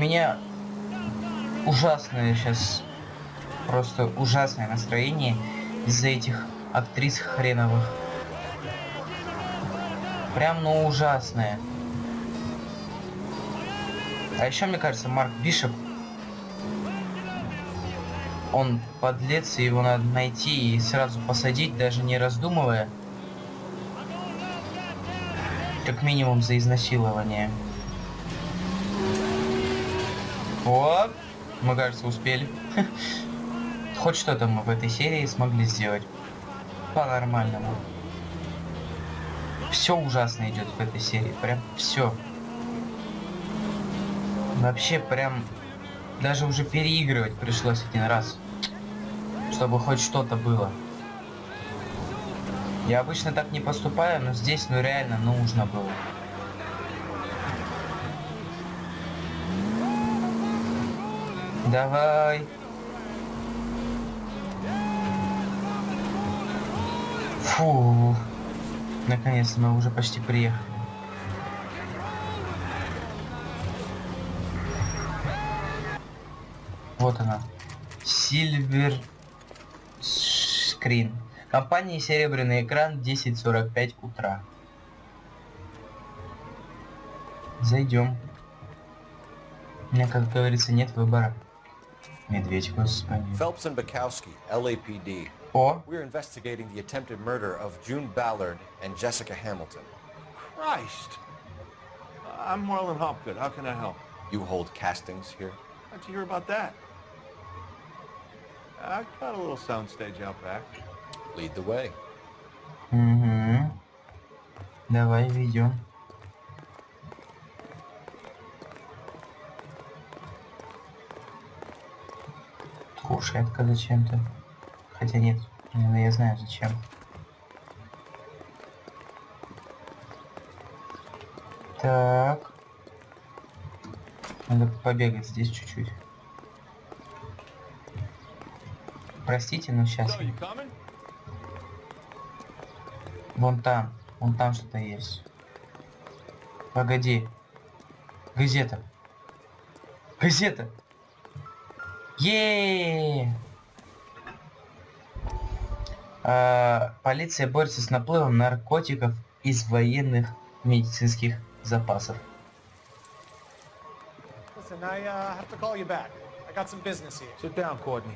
меня ужасное сейчас, просто ужасное настроение из-за этих актрис хреновых. Прям, ну, ужасное. А еще, мне кажется, Марк Бишоп, он подлец, и его надо найти и сразу посадить, даже не раздумывая. Как минимум за изнасилование. Вот. Мы, кажется, успели. Хоть что-то мы в этой серии смогли сделать. По-нормальному. Все ужасно идет в этой серии. Прям все. Вообще прям даже уже переигрывать пришлось один раз. Чтобы хоть что-то было. Я обычно так не поступаю, но здесь ну реально нужно было. Давай. Фу. Наконец-то мы уже почти приехали. Вот она. Silver Screen. Компания Серебряный экран 10.45 утра. Зайдем. У меня, как говорится, нет выбора. Медведь, господи. Phelps and Bukowski, LAPD. О, We're investigating the attempted murder of June Ballard and Jessica Hamilton. Christ! I'm Marlon Hopgood. How can I help? You hold castings here? How'd you hear about that? I got a little soundstage out back. Lead the way. угу. Давай ведем. Кушетка зачем-то. Хотя нет, я знаю зачем. Так. Надо побегать здесь чуть-чуть. Простите, но сейчас. Вон там. Вон там что-то есть. Погоди. Газета. Газета. Е. Полиция борется с наплывом наркотиков из военных медицинских запасов. Listen, I uh, have to call you back. I got some business here. Sit down, Courtney.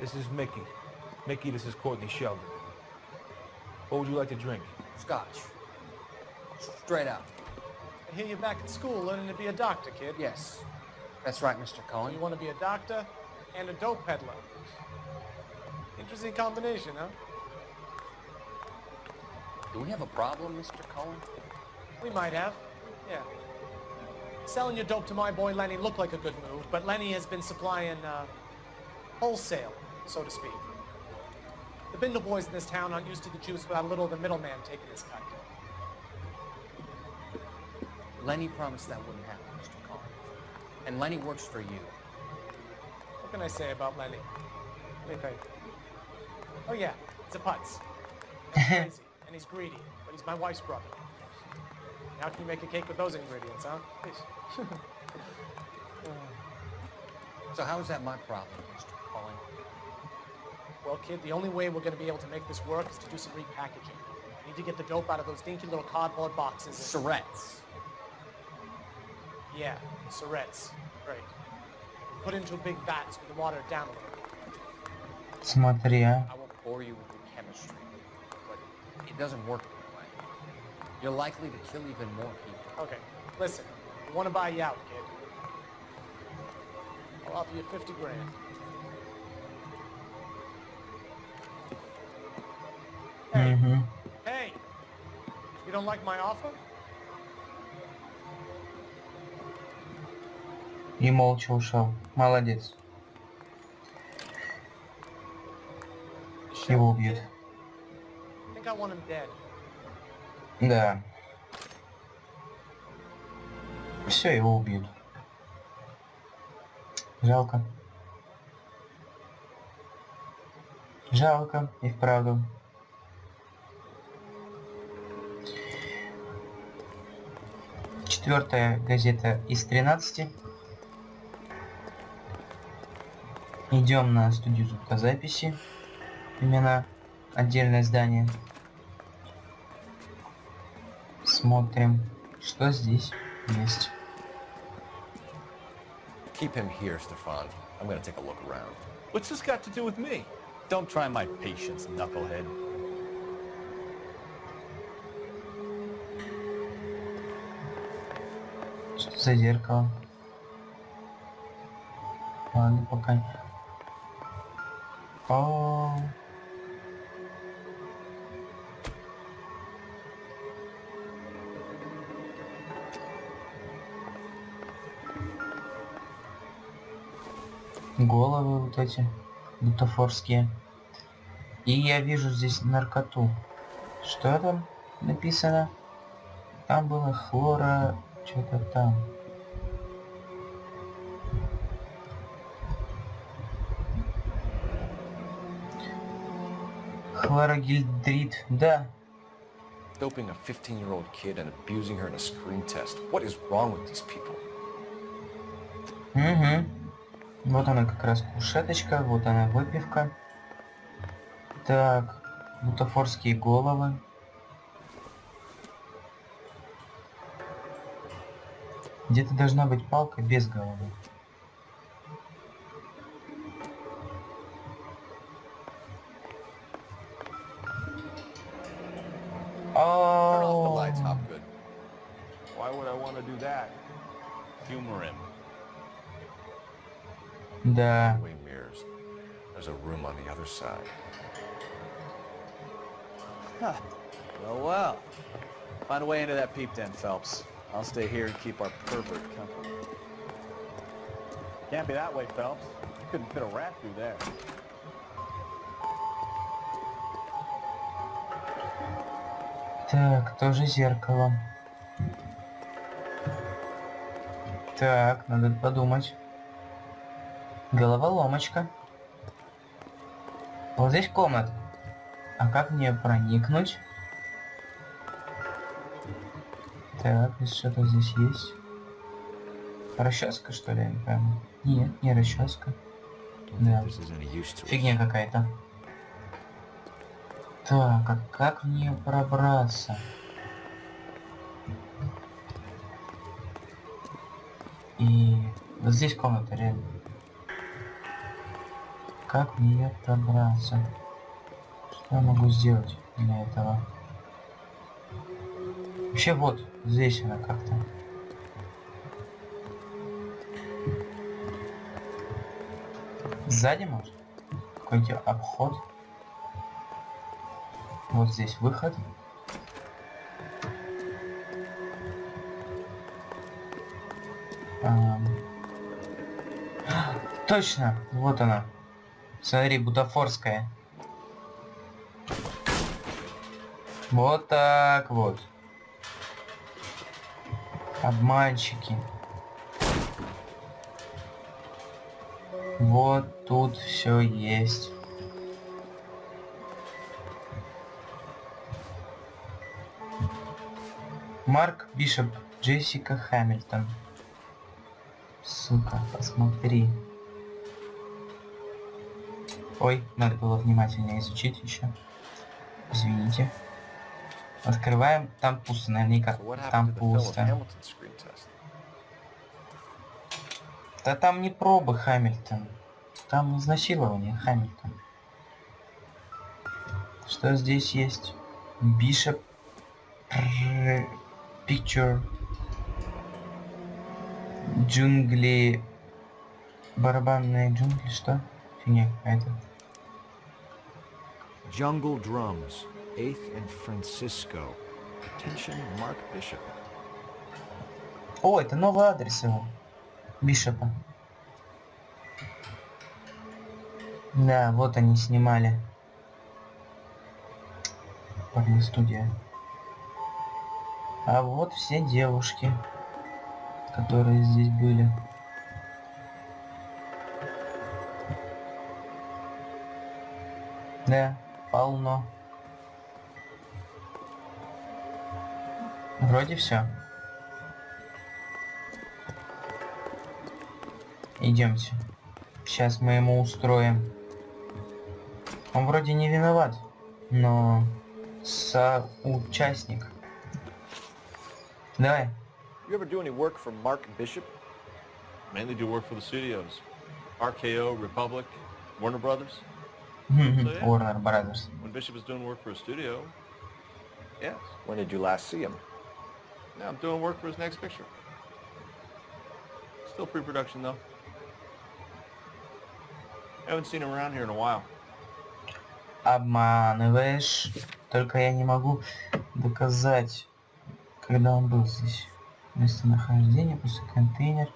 This is Mickey. Mickey, this is Courtney Sheldon. What would you like to drink? Scotch. Straight out. I hear you're back at school learning to be a doctor, kid. Yes. That's right, Mr. Cohen. You want to be a doctor And a dope peddler. Interesting combination, huh? Do we have a problem, Mr. Cohen? We might have. Yeah. Selling your dope to my boy Lenny looked like a good move, but Lenny has been supplying uh, wholesale, so to speak. The Bindle boys in this town aren't used to the juice without a little of the middleman taking his cut. Lenny promised that wouldn't happen, Mr. Cohen. And Lenny works for you. What can I say about Lenny? Me. Oh yeah, it's a putz. He's crazy, and he's greedy, but he's my wife's brother. How can you make a cake with those ingredients, huh? Please. So how is that my problem, Mr. Cohen? Well, kid, the only way we're going to be able to make this work is to do some repackaging. We need to get the dope out of those dinky little cardboard boxes. and- Surrettes. Yeah, Surrettes. Right Put into big vats with the water down a little. Смотри, а. I won't bore you with the chemistry, but it doesn't work that way. You're likely to kill even more people. Okay, listen. We want to buy you out, kid. I'll offer you 50 grand. Hey, Угу. hey! You don't like my offer? И молча ушел. Молодец. Его убьют. Да. Все, его убьют. Жалко. Жалко, и вправду. Четвертая газета из 13. Идем на студию звукозаписи. Именно отдельное здание. Смотрим, что здесь есть. Keep him here, Stefan. I'm gonna take a look around. What's this got to do with me? Don't try my patience, knucklehead. Что за зеркало? Ладно, пока. О, Головы вот эти бутафорские. И я вижу здесь наркоту. Что там написано? Там было хлора... Что-то там. Хлорогильдрид. Да. Doping a 15-year-old kid and abusing her in a screen test. What is wrong with these people? Угу. Вот она как раз кушеточка, вот она выпивка. Так, бутафорские головы. Где-то должна быть палка без головы. Other side. Well, well. Find a way into that peep den, Phelps. I'll stay here and keep our pervert company. Can't be that way, Phelps. You couldn't fit a rat through there. Так, тоже зеркало. Так, надо подумать. Головоломочка. Вот здесь комната. А как мне проникнуть? Так, что-то здесь есть. Расческа, что ли? Я не. Нет, не расческа. Us. Фигня какая-то. Так, а как мне пробраться? И вот здесь комната реально. Как мне пробраться? Что я могу сделать для этого? Вообще вот, здесь она как-то. Сзади может? Какой-то обход. Вот здесь выход. Точно, вот она. Смотри, бутафорская. Вот так вот. Обманщики. Вот тут все есть. Марк Бишоп, Джессика Хэмилтон. Сука, посмотри. Ой, надо было внимательнее изучить еще. Извините. Открываем. Там пусто, наверняка. Там пусто. Да там не пробы Хамильтон. Там изнасилование Хамильтон. Что здесь есть? Бишоп. Picture. Джунгли. Барабанные джунгли, что? Фигня какая-то. Jungle Drums, 8th and Francisco. Attention, Mark Bishop. О, это новый адрес его. Бишопа. Да, вот они снимали. Порностудия. А вот все девушки, которые здесь были. Да, полно. Вроде все. Идемте. Сейчас мы ему устроим. Он вроде не виноват, но соучастник. Давай. You ever do any work for Mark Bishop? Mainly do work for the studios. RKO, Republic, Warner Brothers. Warner Brothers. When Bishop is doing work for a studio, yes. When did you last see him? Now I'm doing work for his next picture. Still pre-production though. Haven't seen him around here in a while. Обманываешь. Только я не могу доказать, когда он был здесь. Местонахождение, после контейнер.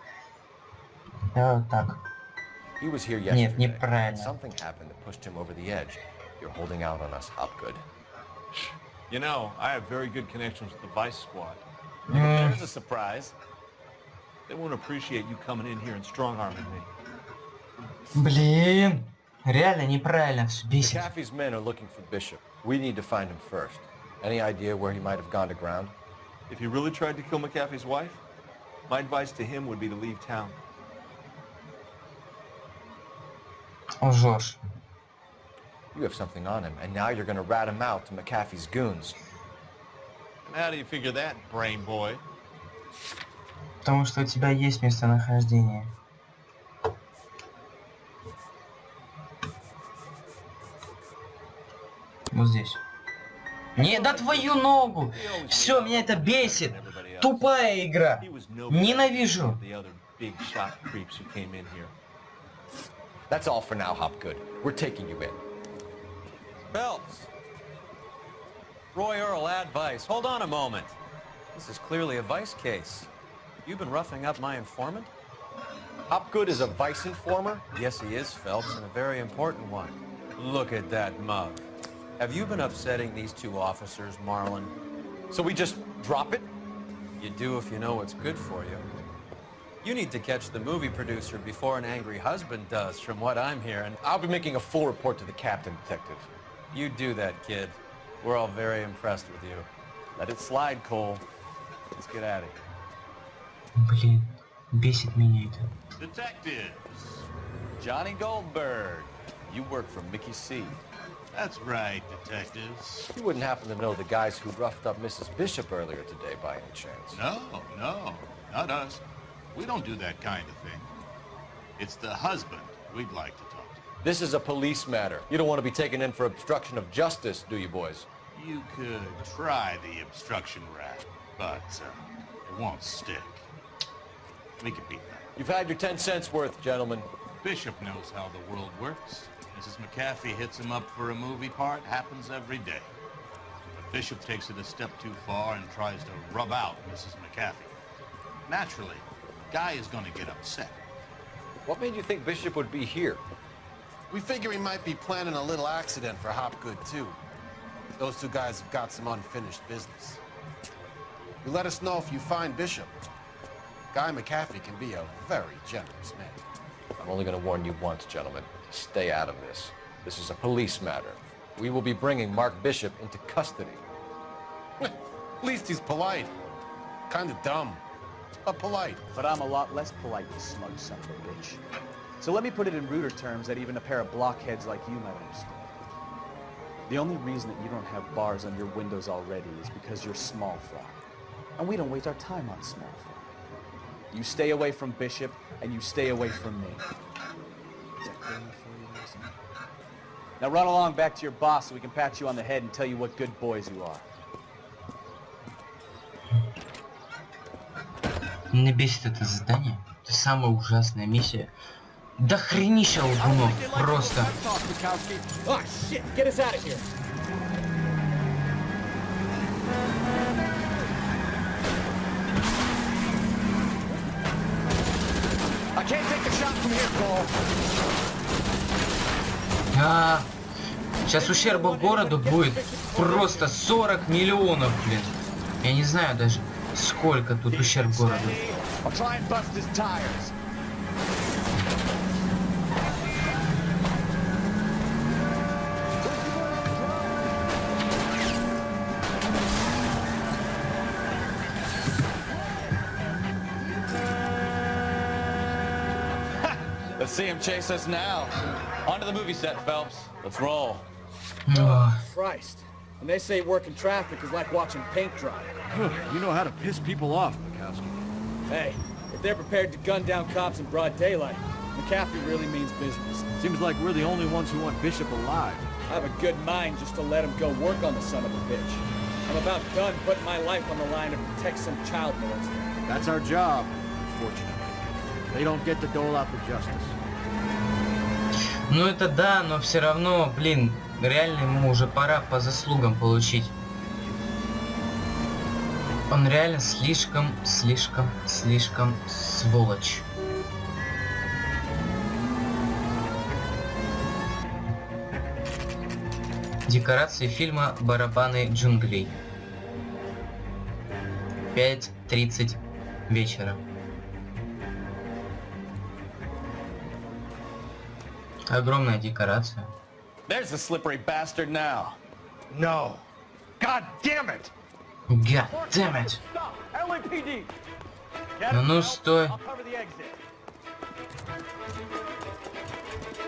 Давай вот так. He was here Нет, yesterday. неправильно. Something happened that pushed him over the edge. You're holding out on us, Hopgood. You know, I have very good connections with the Vice Squad. М, There's a surprise. They won't appreciate you coming in here and strong-arming me. Блин. Реально неправильно. всё Бесит. McAfee's men are looking for Bishop. We need to find him first. Any idea where he might have gone to ground? If he really tried to kill McAfee's wife, my advice to him would be to leave town. Лжешь. You have something on him, and now you're going to rat him out to McAfee's goons. And how do you figure that, brain boy? Потому что у тебя есть местонахождение. Вот здесь. Не, да твою ногу! Все, меня это бесит! Тупая игра! Ненавижу! That's all for now, Hopgood. We're taking you in. Phelps. Roy Earl, advice. Hold on a moment. This is clearly a vice case. You've been roughing up my informant? Hopgood is a vice informer? Yes, he is, Phelps, and a very important one. Look at that mug. Have you been upsetting these two officers, Marlin? So we just drop it? You do if you know what's good for you. You need to catch the movie producer before an angry husband does, from what I'm hearing. I'll be making a full report to the captain, detective. You do that, kid. We're all very impressed with you. Let it slide, Cole. Let's get at it. Блин, бесит меня это. Detectives. Johnny Goldberg. You work for Mickey C. That's right, detectives. You wouldn't happen to know the guys who roughed up Mrs. Bishop earlier today by any chance? No, no, not us. We don't do that kind of thing. It's the husband we'd like to talk to. This is a police matter. You don't want to be taken in for obstruction of justice, do you, boys? You could try the obstruction rap, but uh, it won't stick. We can beat that. You've had your 10 cents worth, gentlemen. Bishop knows how the world works. Mrs. McAfee hits him up for a movie part, happens every day. But Bishop takes it a step too far and tries to rub out Mrs. McAfee. Naturally, Guy is going to get upset. What made you think Bishop would be here? We figure he might be planning a little accident for Hopgood, too. Those two guys have got some unfinished business. You let us know if you find Bishop. Guy McAfee can be a very generous man. I'm only going to warn you once, gentlemen. Stay out of this. This is a police matter. We will be bringing Mark Bishop into custody. At least he's polite. Kind of dumb, but polite. But I'm a lot less polite, you smug son of a bitch. So let me put it in ruder terms that even a pair of blockheads like you might understand. The only reason that you don't have bars on your windows already is because you're small fry. And we don't waste our time on small fry. You stay away from Bishop, and you stay away from me. Now run along back to your boss so we can pat you on the head and tell you what good boys you are. Меня бесит это задание. Это самая ужасная миссия. Да хренища лгунов, просто. Oh, shit! Get us out of here! I can't take the shot from here, Cole. А, сейчас ущерба городу будет просто 40 миллионов, блин. Я не знаю даже, сколько тут ущерб городу. I'll try and bust his tires. The see him chase us now. On to the movie set, Phelps. Let's roll. Ох. Christ. And they say working traffic is like watching paint dry. You know how to piss people off, Mikowski. Hey, if they're prepared to gun down cops in broad daylight, McCaffrey really means business. Seems like we're the only ones who want Bishop alive. I have a good mind just to let him go work on the son of a bitch. I'm about done putting my life on the line to protect some child molester. That's our job, unfortunately. They don't get to dole out the justice. Ну это да, но все равно, блин, реально ему уже пора по заслугам получить. Он реально слишком, слишком, слишком сволочь. Декорации фильма «Барабаны джунглей». 5.30 вечера. Огромная декорация. There's the slippery bastard now. No. God damn it! God damn it. Stop! LAPD! Ну, ну стой. cover the exit.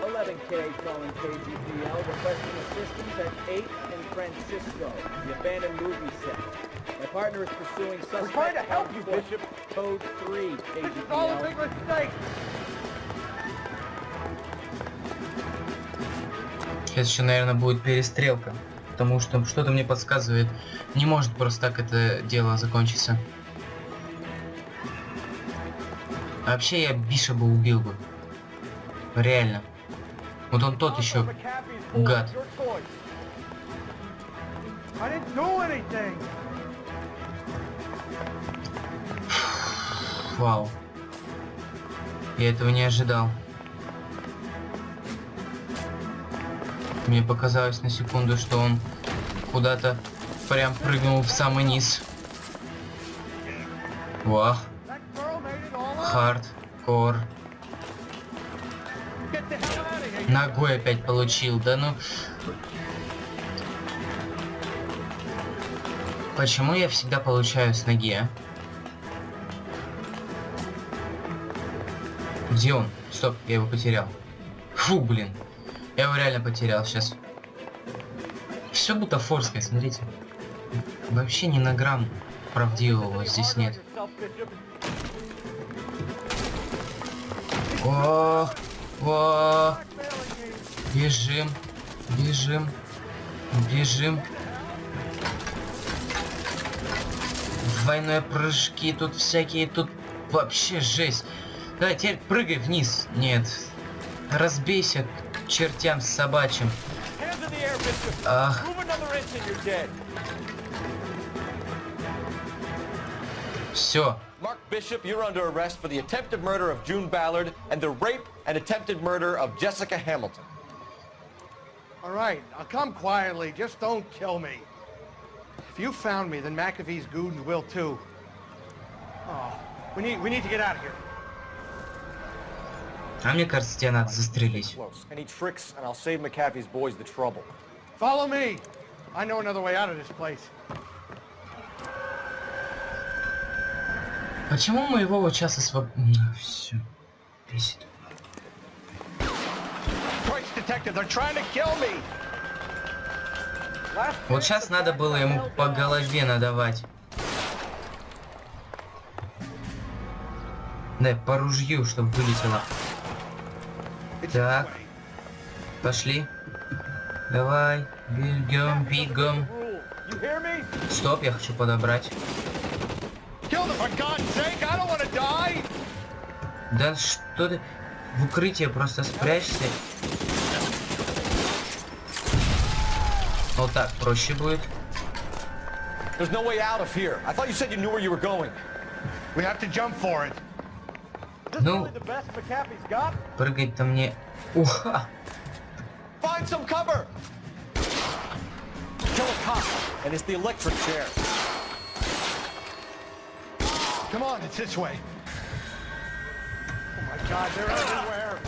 11K calling KGPL requesting assistance at 8 in Francisco, the abandoned movie set. My partner is pursuing suspect We're trying to help on you, foot. Bishop. Code 3, This is all a KGPL. big mistake! Сейчас еще, наверное, будет перестрелка. Потому что что-то мне подсказывает, не может просто так это дело закончиться. Вообще я Биша бы убил бы. Реально. Вот он тот еще гад. Вау. Я этого не ожидал. Мне показалось на секунду, что он куда-то прям прыгнул в самый низ. Up! Хардкор. Ногой опять получил. Да ну... Почему я всегда получаю с ноги, а? Где он? Стоп, я его потерял. Фу, блин. Я его реально потерял сейчас. Все бутафорское, смотрите. Вообще ни на грамм правдивого здесь нет. О, о, бежим, бежим, бежим. Двойные прыжки, тут всякие, тут вообще жесть. Да, теперь прыгай вниз. Нет. Разбейся чертям собачьим. Hands in the air, Bishop! Ах, Move another inch and you're dead! все. Mark Bishop, you're under arrest for the attempted murder of June Ballard and the rape and attempted murder of Jessica Hamilton. All right, I'll come quietly. Just don't kill me. If you found me, then McAfee's goons will too. Oh, we need we need to get out of here. А мне кажется, тебе надо застрелить. Follow me. I know another way out of this place. Почему моего вот сейчас освоб... Все. Бесит. Вот сейчас надо было ему по голове надавать. Да, по ружью, чтобы вылетело. Так. Пошли. Давай. Бегом, бегом. Стоп, я хочу подобрать. Да что ты... В укрытие просто спрячься. Вот так проще будет. There's no way out of here. I thought you said you knew where you were going. We have to jump for it. Ну, прыгать-то мне... Уха! Find some cover! Kill a cop, and it's the electric chair. Come on, it's this way. Oh my God, they're everywhere!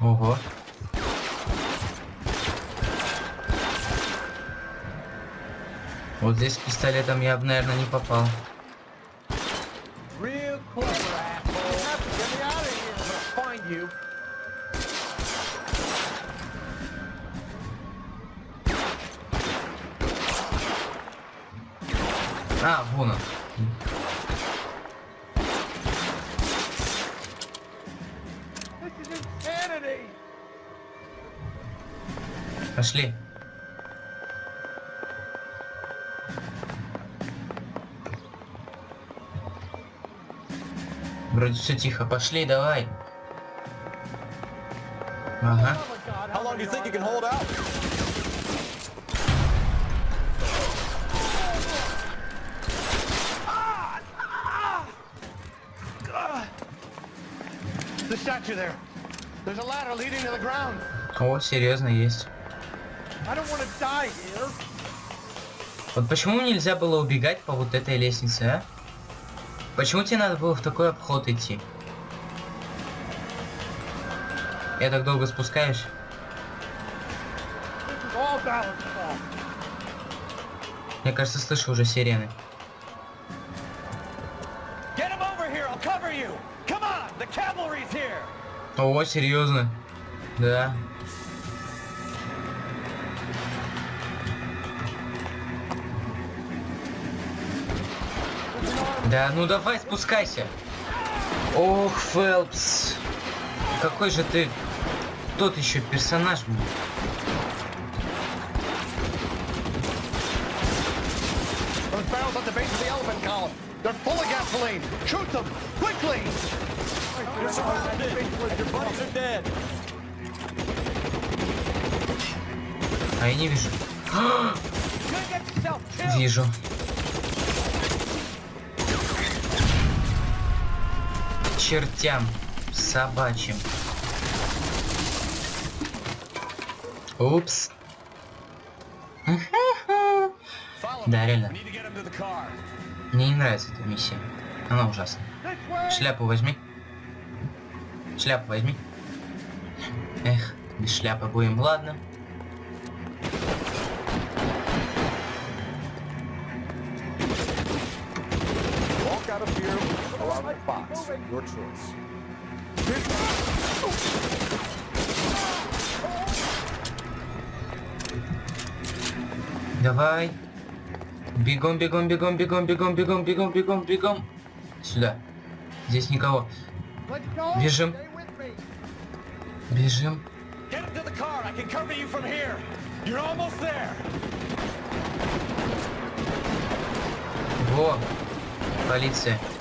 Ого. Вот здесь пистолетом я бы, наверное, не попал clever, asshole. You have to get me out of here. I'm gonna find you. А, вон он. Пошли. Вроде все тихо. Пошли, давай. Ага. О, серьезно, есть. Вот почему нельзя было убегать по вот этой лестнице, а? Почему тебе надо было в такой обход идти? Я так долго fault. Мне кажется, слышу уже сирены. Get him over Да, ну давай спускайся. Ох, Фелпс. Какой же ты тот еще персонаж был. They're full of gasoline. Shoot them! Quickly! Your buddies are dead! А я не вижу. Вижу. Чертям собачьим. Упс. Да, реально. Мне не нравится эта миссия. Она ужасна. This way! Шляпу возьми. Шляпу возьми. Эх, без шляпы будем, ладно. Your choice. Давай. Бегом, бегом, бегом, бегом, бегом, бегом, бегом, бегом, бегом. Сюда. Здесь никого. Бежим. Бежим. Get him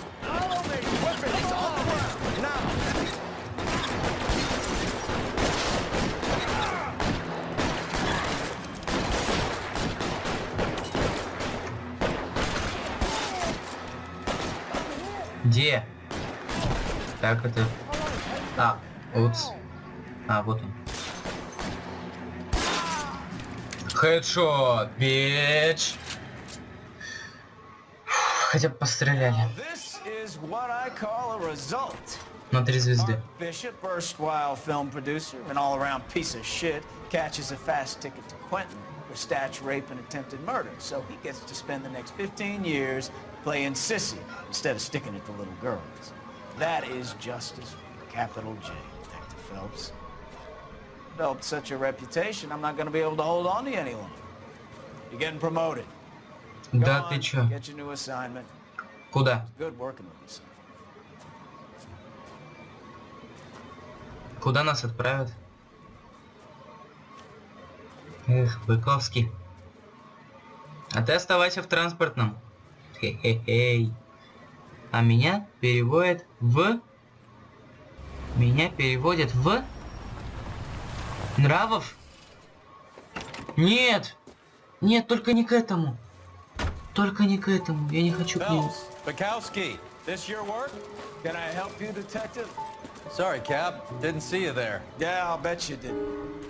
Где? Так, это... А, упс. А, вот он. Хедшот, бич. Хотя бы постреляли. На три звезды. Bishop, erstwhile film producer and all-around piece of shit, catches a fast ticket to Quentin for statue rape and attempted murder. So he gets to spend the next 15 years playing sissy instead of sticking it to little girls. That is justice, capital J, Detective Phelps. Developed such a reputation, I'm not going to be able to hold on to you any longer. You're getting promoted. Go Да on, ты чё? Get your new assignment. Куда? Good working with you, son. Куда нас отправят? Эх, Быковский. А ты оставайся в транспортном. Хе-хе-хей. А меня переводят в... Меня переводят в... Нравов? Нет! Нет, только не к этому. Только не к этому. Я не хочу к нему. This your work? Can I help you, Detective? Sorry, Cap. Didn't see you there. Yeah, I'll bet you did.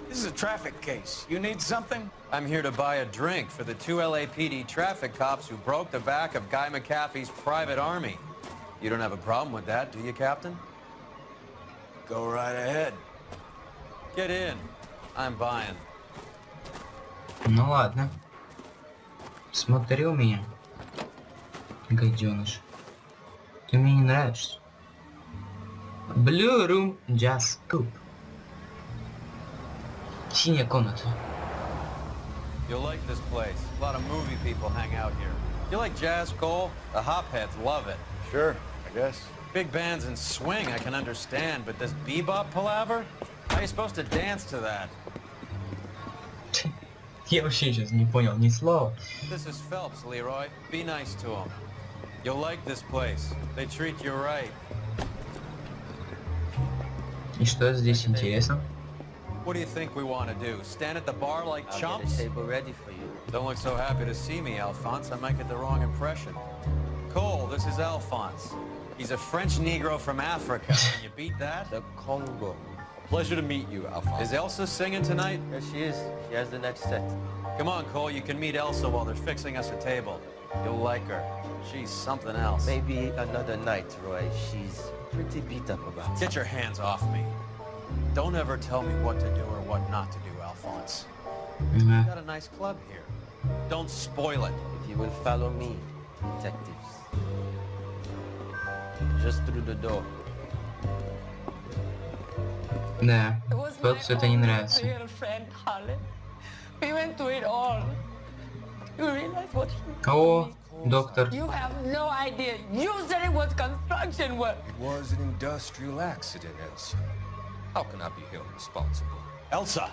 This is a traffic case. You need something? I'm here to buy a drink for the two LAPD traffic cops who broke the back of Guy McAfee's private army. You don't have a problem with that, do you, Captain? Go right ahead. Get in. I'm buying. Ну ладно. Смотри у меня. Гаденыш. Ты мне не нравишься. Blue Room Jazz Club. Синяя комната. You'll like this place. A lot of movie people hang out here. You like jazz, Cole? The hopheads love it. Sure, I guess. Big bands and swing I can understand, but this bebop palaver? How are you supposed to dance to that? Я вообще сейчас не понял ни слова. This is Phelps, Leroy. Be nice to him. You'll like this place. They treat you right. И что здесь интересно? What do you think we want to do? Stand at the bar like I'll chumps? get a table ready for you. Don't look so happy to see me, Alphonse. I might get the wrong impression. Cole, this is Alphonse. He's a French Negro from Africa. Can you beat that? The Congo. Pleasure to meet you, Alphonse. Is Elsa singing tonight? There she is. She has the next set. Come on, Cole. You can meet Elsa while they're fixing us a table. You'll like her. She's something else. Maybe another night, Roy. She's pretty beat up about Get your hands off me. Don't ever tell me what to do or what not to do, Alphonse. We got a nice club here. Don't spoil it. If you will follow me, detectives. Just through the door. Да, It was Фелпсу my это не own нравится. real friend, Harlan. We went through it all. You realize what he did to О, me? доктор. You have no idea. You said it was construction work. It was an industrial accident, Elsa. How can I be held responsible? Elsa,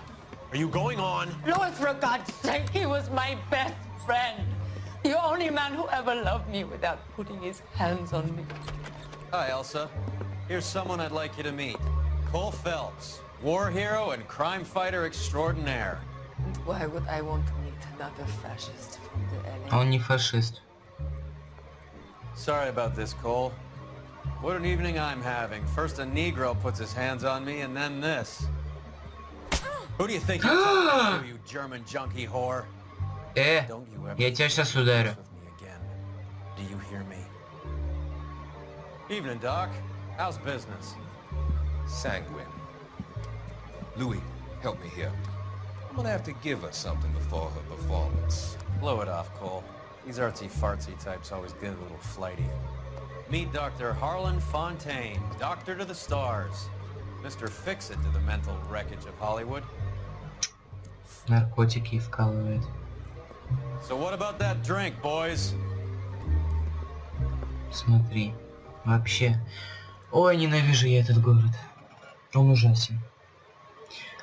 are you going on? Louis, for God's sake, he was my best friend. The only man who ever loved me without putting his hands on me. Hi, Elsa. Here's someone I'd like you to meet. Cole Phelps, war hero and crime fighter extraordinaire. And why would I want to meet another fascist from the А LA? он не фашист. Sorry about this, Cole. What an evening I'm having. First a Negro puts his hands on me, and then this. Who do you think you're talking to, you German junkie whore? Eh? Don't you ever with me again Do you hear me? Evening, Doc. How's business? Sanguine. Louis, help me here. I'm gonna have to give her something before her performance. Blow it off, Cole. These artsy-fartsy types always get a little flighty. Meet Dr. Harlan Fontaine, doctor to the stars. Mr. Fix-It to the mental wreckage of Hollywood. Наркотики вкалывает. So what about that drink, boys? Смотри. Вообще. Ой, ненавижу я этот город. Он ужасен.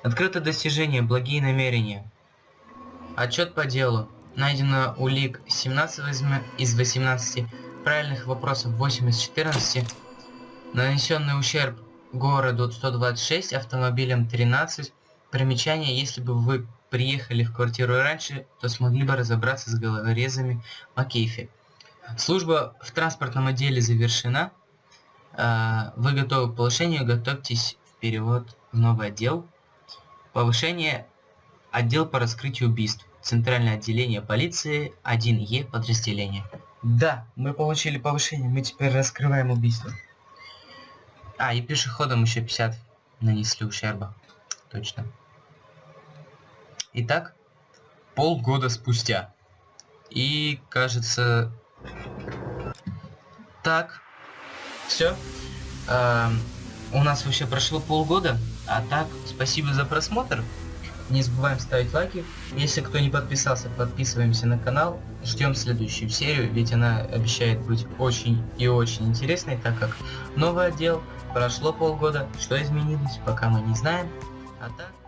Открыто достижение, благие намерения. Отчет по делу. Найдено улик 17 возьма- из 18, правильных вопросов 8 из 14, нанесенный ущерб городу 126, автомобилям 13. Примечание, если бы вы приехали в квартиру раньше, то смогли бы разобраться с головорезами Макейфи. Служба в транспортном отделе завершена. А, Вы готовы к повышению, готовьтесь в перевод в новый отдел. Повышение отдел по раскрытию убийств. Центральное отделение полиции 1Е подразделение. Да, мы получили повышение, мы теперь раскрываем убийство. А, и пешеходам еще 50 нанесли ущерба. Точно. Итак, полгода спустя. И, кажется... Так. Все. у нас вообще прошло полгода. А так, спасибо за просмотр. Не забываем ставить лайки. Если кто не подписался, подписываемся на канал. Ждем следующую серию, ведь она обещает быть очень и очень интересной, так как новый отдел, прошло полгода, что изменилось, пока мы не знаем. А так...